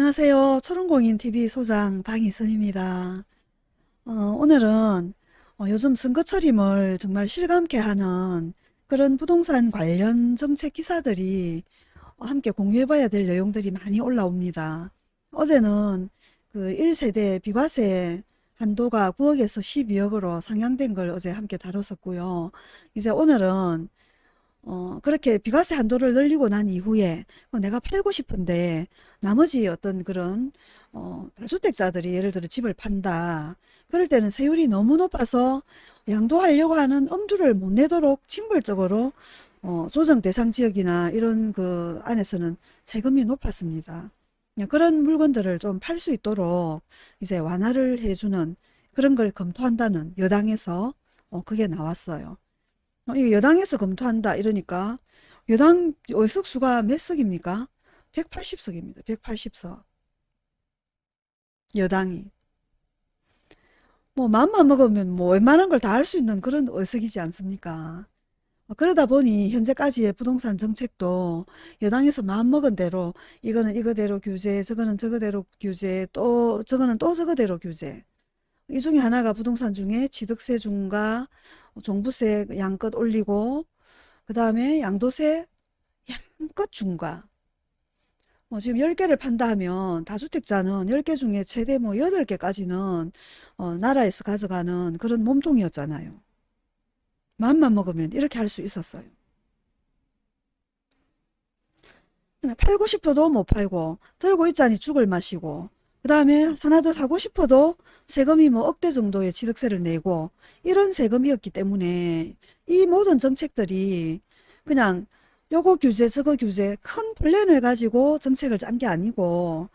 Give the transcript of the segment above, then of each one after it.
안녕하세요. 초롱공인TV 소장 방희선입니다. 어, 오늘은 어, 요즘 선거철임을 정말 실감케 하는 그런 부동산 관련 정책 기사들이 어, 함께 공유해봐야 될 내용들이 많이 올라옵니다. 어제는 그 1세대 비과세 한도가 9억에서 12억으로 상향된 걸 어제 함께 다뤘었고요. 이제 오늘은 어, 그렇게 비과세 한도를 늘리고 난 이후에 어, 내가 팔고 싶은데 나머지 어떤 그런 어, 다주택자들이 예를 들어 집을 판다. 그럴 때는 세율이 너무 높아서 양도하려고 하는 엄두를 못 내도록 징벌적으로 어, 조정 대상 지역이나 이런 그 안에서는 세금이 높았습니다. 예, 그런 물건들을 좀 팔 수 있도록 이제 완화를 해주는 그런 걸 검토한다는 여당에서 어, 그게 나왔어요. 어, 이 여당에서 검토한다 이러니까 여당 의석수가 몇 석입니까? 180석입니다. 180석. 여당이. 뭐 맘만 먹으면 뭐 웬만한 걸 다 할 수 있는 그런 의석이지 않습니까? 어, 그러다 보니 현재까지의 부동산 정책도 여당에서 마음먹은 대로 이거는 이거대로 규제 저거는 저거대로 규제 또 저거는 또 저거대로 규제 이 중에 하나가 부동산 중에 취득세 중과 종부세 양껏 올리고 그 다음에 양도세 양껏 중과 뭐 지금 10개를 판다 하면 다주택자는 10개 중에 최대 뭐 8개까지는 어, 나라에서 가져가는 그런 몸통이었잖아요. 마음만 먹으면 이렇게 할 수 있었어요. 팔고 싶어도 못 팔고 들고 있자니 죽을 마시고 그 다음에 하나 더 사고 싶어도 세금이 뭐 억대 정도의 취득세를 내고 이런 세금이었기 때문에 이 모든 정책들이 그냥 요거 규제 저거 규제 큰 플랜을 가지고 정책을 짠 게 아니고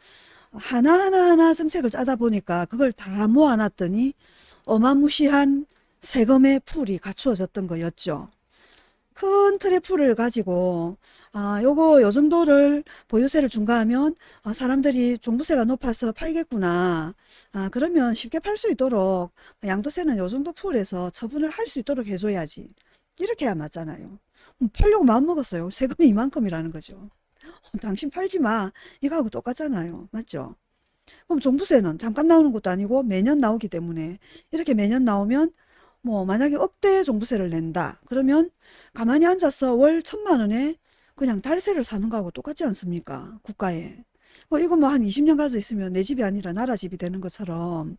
하나하나 하나 정책을 짜다 보니까 그걸 다 모아놨더니 어마무시한 세금의 풀이 갖추어졌던 거였죠. 큰 풀을 가지고 아 요거 요 정도를 보유세를 중과하면 아, 사람들이 종부세가 높아서 팔겠구나. 아 그러면 쉽게 팔 수 있도록 양도세는 요 정도 풀에서 처분을 할 수 있도록 해줘야지. 이렇게 해야 맞잖아요. 음, 팔려고 마음먹었어요. 세금이 이만큼이라는 거죠. 어, 당신 팔지 마. 이거하고 똑같잖아요. 맞죠? 그럼 종부세는 잠깐 나오는 것도 아니고 매년 나오기 때문에 이렇게 매년 나오면 뭐 만약에 억대 종부세를 낸다 그러면 가만히 앉아서 월 천만 원에 그냥 달세를 사는 거하고 똑같지 않습니까? 국가에. 뭐 이거 뭐 한 20년 가져 있으면 내 집이 아니라 나라 집이 되는 것처럼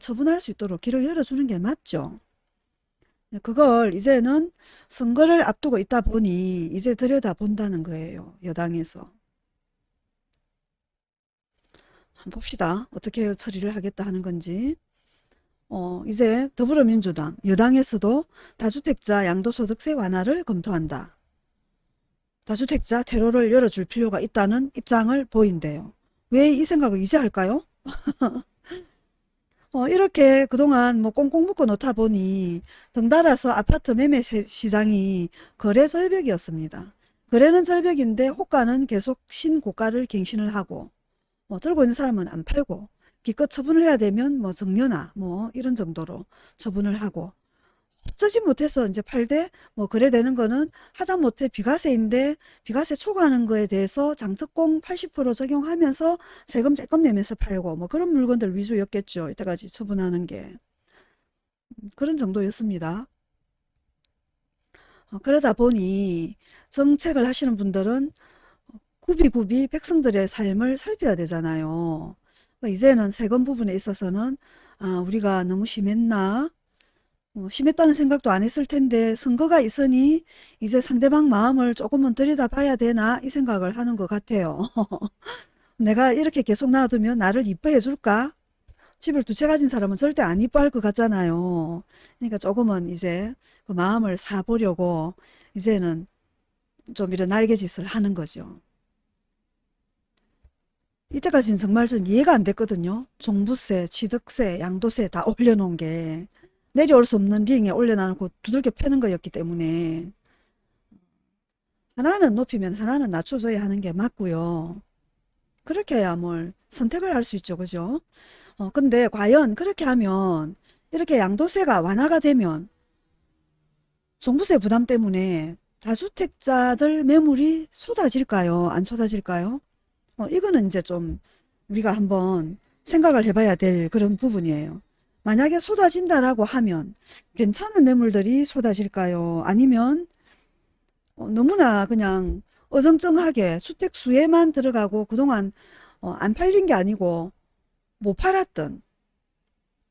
처분할 수 있도록 길을 열어주는 게 맞죠? 그걸 이제는 선거를 앞두고 있다 보니 이제 들여다 본다는 거예요 여당에서. 한번 봅시다. 어떻게 처리를 하겠다 하는 건지 어, 이제 더불어민주당 여당에서도 다주택자 양도소득세 완화를 검토한다. 다주택자 테러를 열어줄 필요가 있다는 입장을 보인대요. 왜 이 생각을 이제 할까요? 어, 이렇게 그동안 뭐 꽁꽁 묶어 놓다 보니 덩달아서 아파트 매매 시장이 거래 절벽이었습니다. 거래는 절벽인데 호가는 계속 신고가를 갱신을 하고 뭐 들고 있는 사람은 안 팔고 기껏 처분을 해야 되면 뭐 정려나 뭐 이런 정도로 처분을 하고 어쩌지 못해서 이제 팔대 뭐 그래되는 거는 하다못해 비과세인데 비과세 초과하는 거에 대해서 장특공 80% 적용하면서 세금 조금 내면서 팔고 뭐 그런 물건들 위주였겠죠. 이때까지 처분하는 게 음, 그런 정도였습니다. 어, 그러다 보니 정책을 하시는 분들은 구비구비 백성들의 삶을 살펴야 되잖아요. 뭐 이제는 세금 부분에 있어서는 아 우리가 너무 심했나 어, 심했다는 생각도 안 했을 텐데 선거가 있으니 이제 상대방 마음을 조금은 들여다봐야 되나 이 생각을 하는 것 같아요. 내가 이렇게 계속 놔두면 나를 이뻐해 줄까? 집을 두채 가진 사람은 절대 안 이뻐할 것 같잖아요. 그러니까 조금은 이제 그 마음을 사보려고 이제는 좀 이런 날개짓을 하는 거죠. 이때까지는 정말 전 이해가 안 됐거든요. 종부세, 취득세, 양도세 다 올려놓은 게 내려올 수 없는 링에 올려놔놓고 두들겨 패는 거였기 때문에 하나는 높이면 하나는 낮춰줘야 하는 게 맞고요. 그렇게 해야 뭘 선택을 할 수 있죠. 그죠? 어, 근데 과연 그렇게 하면 이렇게 양도세가 완화가 되면 종부세 부담 때문에 다주택자들 매물이 쏟아질까요? 안 쏟아질까요? 어, 이거는 이제 좀 우리가 한번 생각을 해봐야 될 그런 부분이에요. 만약에 쏟아진다라고 하면 괜찮은 매물들이 쏟아질까요? 아니면 어, 너무나 그냥 어정쩡하게 주택 수혜만 들어가고 그동안 어, 안 팔린 게 아니고 못 팔았던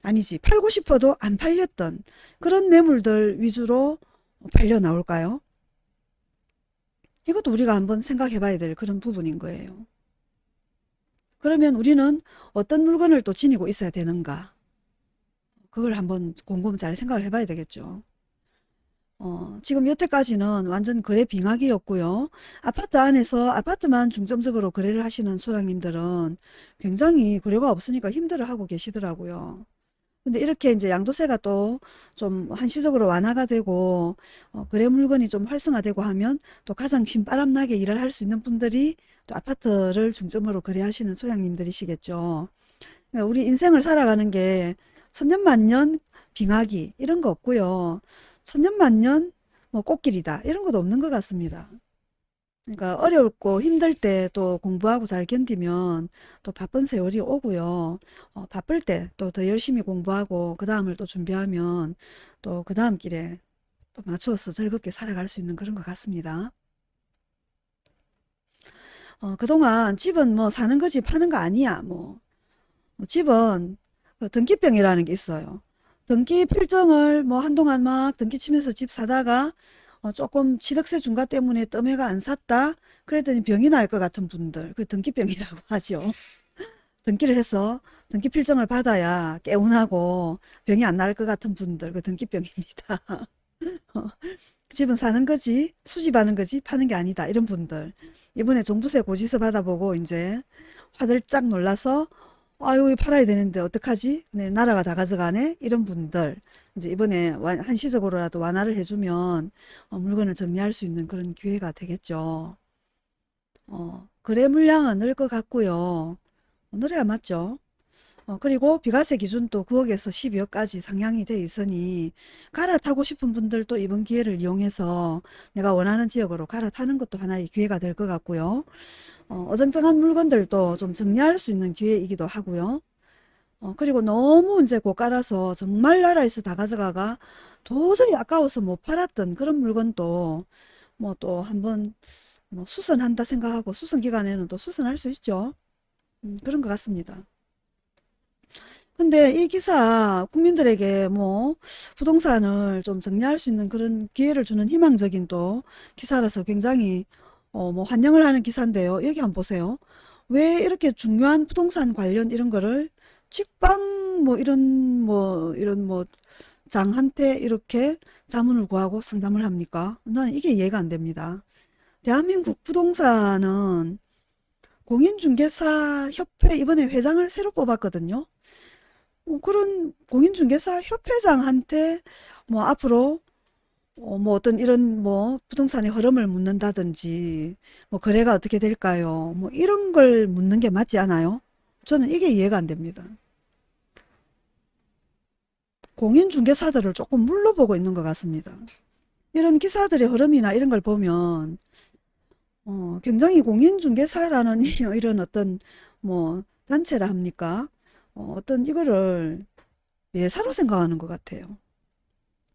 아니지 팔고 싶어도 안 팔렸던 그런 매물들 위주로 팔려 나올까요? 이것도 우리가 한번 생각해 봐야 될 그런 부분인 거예요. 그러면 우리는 어떤 물건을 또 지니고 있어야 되는가? 그걸 한번 곰곰 잘 생각을 해봐야 되겠죠. 어, 지금 여태까지는 완전 거래 빙하기였고요. 아파트 안에서 아파트만 중점적으로 거래를 하시는 소장님들은 굉장히 거래가 없으니까 힘들어하고 계시더라고요. 근데 이렇게 이제 양도세가 또 좀 한시적으로 완화가 되고 어, 거래 물건이 좀 활성화되고 하면 또 가장 신바람나게 일을 할 수 있는 분들이 또 아파트를 중점으로 거래하시는 소장님들이시겠죠. 그러니까 우리 인생을 살아가는 게 천년만년 빙하기 이런 거 없고요. 천년만년 뭐 꽃길이다 이런 것도 없는 것 같습니다. 그러니까 어렵고 힘들 때 또 공부하고 잘 견디면 또 바쁜 세월이 오고요. 어, 바쁠 때 또 더 열심히 공부하고 그 다음을 또 준비하면 또 그 다음 길에 또 맞추어서 즐겁게 살아갈 수 있는 그런 것 같습니다. 어, 그동안 집은 뭐 사는 거지 파는 거 아니야. 뭐 어, 집은 그 등기병이라는 게 있어요. 등기 필정을 뭐 한동안 막 등기 치면서 집 사다가 어, 조금 취득세 중과 때문에 뜸해가 안 샀다. 그랬더니 병이 날 것 같은 분들, 그 등기병이라고 하죠. 등기를 해서 등기 필정을 받아야 개운하고 병이 안 날 것 같은 분들, 그 등기병입니다. 어, 집은 사는 거지, 수집하는 거지, 파는 게 아니다. 이런 분들. 이번에 종부세 고지서 받아보고 이제 화들짝 놀라서 아유, 팔아야 되는데 어떡하지? 네, 나라가 다 가져가네? 이런 분들. 이제 이번에 완- 한시적으로라도 완화를 해주면 어, 물건을 정리할 수 있는 그런 기회가 되겠죠. 어, 거래 물량은 늘 것 같고요. 늘어야 맞죠? 어, 그리고 비과세 기준도 9억에서 12억까지 상향이 돼 있으니 갈아타고 싶은 분들도 이번 기회를 이용해서 내가 원하는 지역으로 갈아타는 것도 하나의 기회가 될 것 같고요. 어, 어정쩡한 물건들도 좀 정리할 수 있는 기회이기도 하고요. 어, 그리고 너무 이제 고가라서 정말 나라에서 다 가져가가 도저히 아까워서 못 팔았던 그런 물건도 뭐 또 한번 뭐 수선한다 생각하고 수선 기간에는 또 수선할 수 있죠. 음, 그런 것 같습니다. 근데 이 기사 국민들에게 뭐 부동산을 좀 정리할 수 있는 그런 기회를 주는 희망적인 또 기사라서 굉장히 어, 뭐 환영을 하는 기사인데요. 여기 한번 보세요. 왜 이렇게 중요한 부동산 관련 이런 거를 직방 뭐 이런 뭐 이런 뭐 장한테 이렇게 자문을 구하고 상담을 합니까? 나는 이게 이해가 안 됩니다. 대한민국 부동산은 공인중개사 협회 이번에 회장을 새로 뽑았거든요. 뭐 그런 공인중개사 협회장한테 뭐 앞으로 어, 뭐 어떤 이런 뭐 부동산의 흐름을 묻는다든지 뭐 거래가 어떻게 될까요? 뭐 이런 걸 묻는 게 맞지 않아요? 저는 이게 이해가 안 됩니다. 공인중개사들을 조금 물러보고 있는 것 같습니다. 이런 기사들의 흐름이나 이런 걸 보면 어, 굉장히 공인중개사라는 이런 어떤 뭐 단체라 합니까? 어, 어떤 이거를 예사로 생각하는 것 같아요.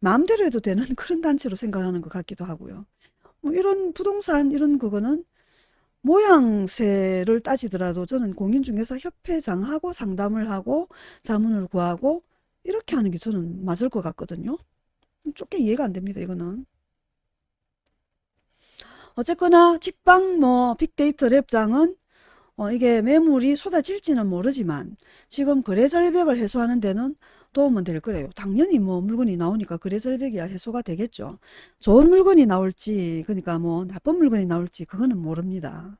마음대로 해도 되는 그런 단체로 생각하는 것 같기도 하고요. 뭐 이런 부동산 이런 그거는 모양새를 따지더라도 저는 공인중개사 협회장하고 상담을 하고 자문을 구하고 이렇게 하는 게 저는 맞을 것 같거든요. 좁게 이해가 안 됩니다. 이거는. 어쨌거나 직방 뭐 빅데이터 랩장은 어, 이게 매물이 쏟아질지는 모르지만 지금 거래 절벽을 해소하는 데는 도움은 될 거래요. 당연히 뭐 물건이 나오니까 거래 절벽이야 해소가 되겠죠. 좋은 물건이 나올지 그러니까 뭐 나쁜 물건이 나올지 그거는 모릅니다.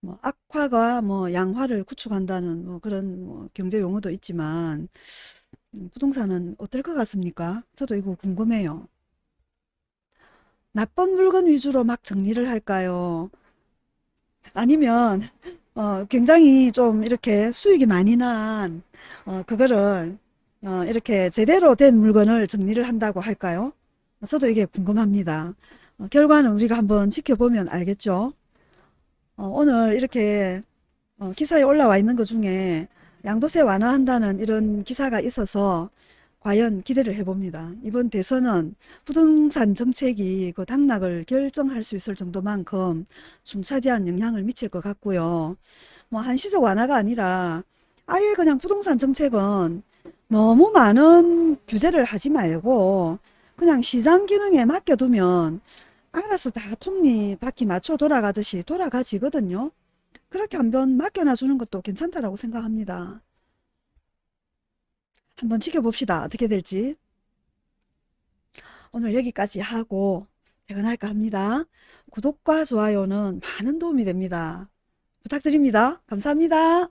뭐 악화가 뭐 양화를 구축한다는 뭐 그런 뭐 경제 용어도 있지만 음, 부동산은 어떨 것 같습니까? 저도 이거 궁금해요. 나쁜 물건 위주로 막 정리를 할까요? 아니면 어, 굉장히 좀 이렇게 수익이 많이 난 어, 그거를 어, 이렇게 제대로 된 물건을 정리를 한다고 할까요? 저도 이게 궁금합니다. 어, 결과는 우리가 한번 지켜보면 알겠죠? 어, 오늘 이렇게 어, 기사에 올라와 있는 것 중에 양도세 완화한다는 이런 기사가 있어서 과연 기대를 해봅니다. 이번 대선은 부동산 정책이 그 당락을 결정할 수 있을 정도만큼 중차대한 영향을 미칠 것 같고요. 뭐 한시적 완화가 아니라 아예 그냥 부동산 정책은 너무 많은 규제를 하지 말고 그냥 시장 기능에 맡겨두면 알아서 다 톱니 바퀴 맞춰 돌아가듯이 돌아가지거든요. 그렇게 한번 맡겨놔주는 것도 괜찮다라고 생각합니다. 한번 지켜봅시다. 어떻게 될지. 오늘 여기까지 하고 퇴근할까 합니다. 구독과 좋아요는 많은 도움이 됩니다. 부탁드립니다. 감사합니다.